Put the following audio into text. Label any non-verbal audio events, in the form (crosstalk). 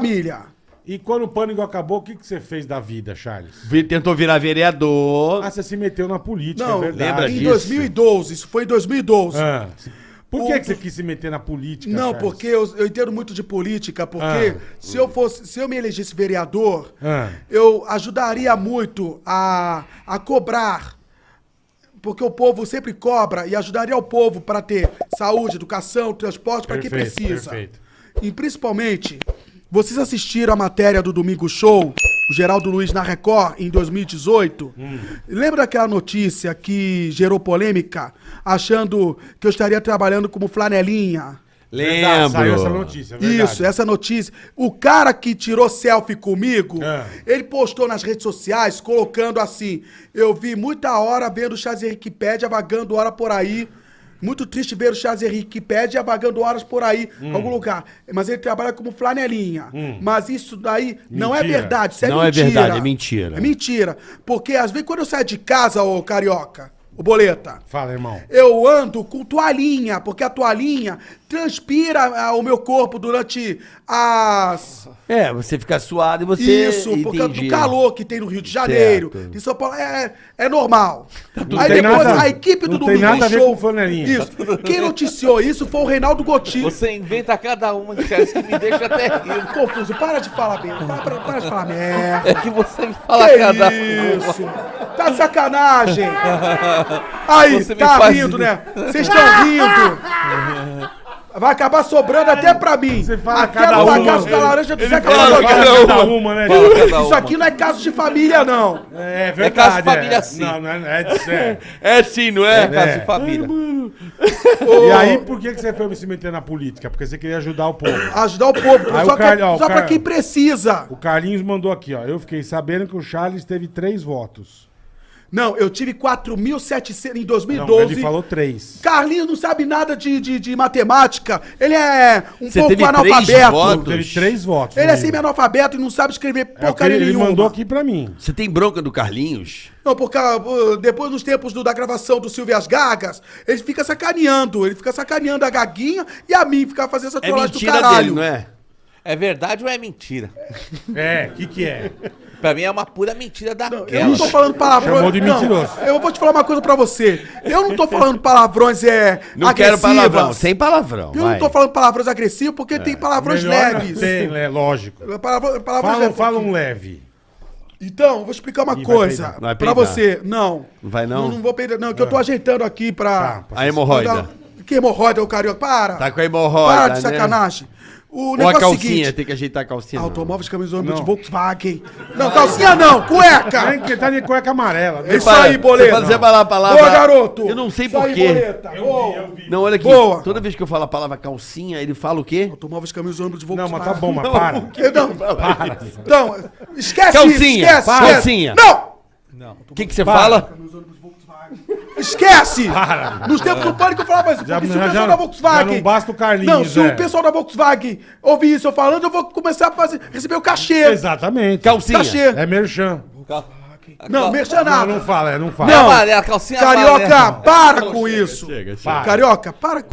família. E quando o pânico acabou, o que, que você fez da vida, Charles? Vi- Tentou virar vereador. Ah, você se meteu na política, Não, é verdade. lembra em disso? 2012, isso foi em 2012. Ah. Por que, O- que você quis se meter na política, Não, Charles? porque eu, eu entendo muito de política, porque Ah. se eu fosse, se eu me elegesse vereador, Ah. eu ajudaria muito a, a cobrar. Porque o povo sempre cobra e ajudaria o povo para ter saúde, educação, transporte para quem Perfeito, precisa. perfeito. E principalmente, vocês assistiram a matéria do Domingo Show, o Geraldo Luiz na Record, em 2018? Hum. Lembra daquela notícia que gerou polêmica, achando que eu estaria trabalhando como flanelinha? Verdade, Saiu essa Lembro. notícia, é verdade. Isso, essa notícia. O cara que tirou selfie comigo, É. ele postou nas redes sociais colocando assim: Eu vi muita hora vendo o Henrique Pédia vagando hora por aí. Muito triste ver o Charles Henrique Pédia vagando horas por aí, Hum. em algum lugar. Mas ele trabalha como flanelinha. Mas isso daí não é Mentira. verdade, isso é Não é mentira. verdade, é mentira. É mentira. Porque às vezes quando eu saio de casa, ô carioca, ô boleta, Fala, irmão. eu ando com toalhinha, porque a toalhinha transpira ah, o meu corpo durante as. É, você fica suado e você. Isso, por causa do calor que tem no Rio de Janeiro, Certo. de São Paulo. É, é normal. Não Aí tem depois nada- a equipe do não tem Domingo nada a ver Show. com flanelinha. Isso. Quem noticiou isso foi o Reinaldo Gotti. Você inventa cada uma de Charles que me deixa até rir. Confuso, para de falar bem. Para, para, para de falar merda. É que você me fala Que cada isso? Tá de sacanagem! (laughs) Aí, Você tá rindo, rir. né? Vocês estão rindo! (laughs) Vai acabar sobrando até pra mim. Você fala até cada uma. bagaço da laranja do Zeca Fala cada, uma, né? Isso aqui não é caso de família, não. É verdade. É caso de família, sim. Não, não é, é, é. É sim, não é? É caso de família. (laughs) E aí, por que, que você foi se meter na política? Porque você queria ajudar o povo. Ajudar o povo. Aí só o Car- que- ó, o só pra quem precisa. O Carlinhos mandou aqui, ó. Eu fiquei sabendo que o Charles teve três votos. Não, eu tive 4.700 em Não, 2012. ele falou três. Carlinhos não sabe nada de, de, de matemática. Ele é um Você pouco teve três analfabeto. votos? Teve três votos. Ele é semi-analfabeto e não sabe escrever É porcaria ele, ele nenhuma. mandou aqui pra mim. Você tem bronca do Carlinhos? Não, porque depois nos tempos do- da gravação do Silvio as Gagas, ele fica sacaneando. Ele fica sacaneando a Gaguinha e a mim, fica fazendo essa É trollagem do mentira caralho. dele, não é? É verdade ou é mentira? É, o que que é? Pra mim é uma pura mentira Eu não daquela. tô falando palavrões. Chamou de não, mentiroso. eu vou te falar uma coisa pra você. Eu não tô falando palavrões é, Não quero agressivas. palavrão, sem palavrão. Eu vai. não tô falando palavrões agressivos porque tem palavrões Melhor leves. Tem, é lógico. Palavra- palavras Fala, leves. fala um leve. Então, vou explicar uma vai coisa peidar. Vai pra peidar. você. Não. Não vai não? Não, vou peidar, não, que eu tô ajeitando aqui pra. Tá, A hemorroida. Que hemorroida, ô carioca? Para! Tá com a hemorroida, Para de né? sacanagem. O Ou a negócio é o calcinha, seguinte. tem que ajeitar a calcinha. não. Automóveis camisões Não. de Volkswagen. Não, calcinha não, cueca! Tem que tá de cueca amarela. né? Isso Para, aí, boleta. Você fala a palavra. Boa, garoto! Eu não sei porquê. Não, olha aqui. Boa. Toda vez que eu falo a palavra calcinha, ele fala o quê? Automóveis camisões de Não, Volkswagen. mas tá bom, mas para. Não. Não, esquece Calcinha, isso, esquece, para. Calcinha. Não! O que, que você Para. fala? Esquece! Para. Nos tempos do pânico eu falava isso, Já- porque se o pessoal já- da Volkswagen... já não basta o Carlinhos, Não, se é. o pessoal da Volkswagen ouvir isso eu falando, eu vou começar a fazer, receber o cachê. Exatamente. Calcinha. Cachê. É merchan. Não, merchan Não, nada. não fala, é, não fala. Não. Amarela, calcinha Carioca, amarela. para com isso. Chega, chega. Carioca, para com...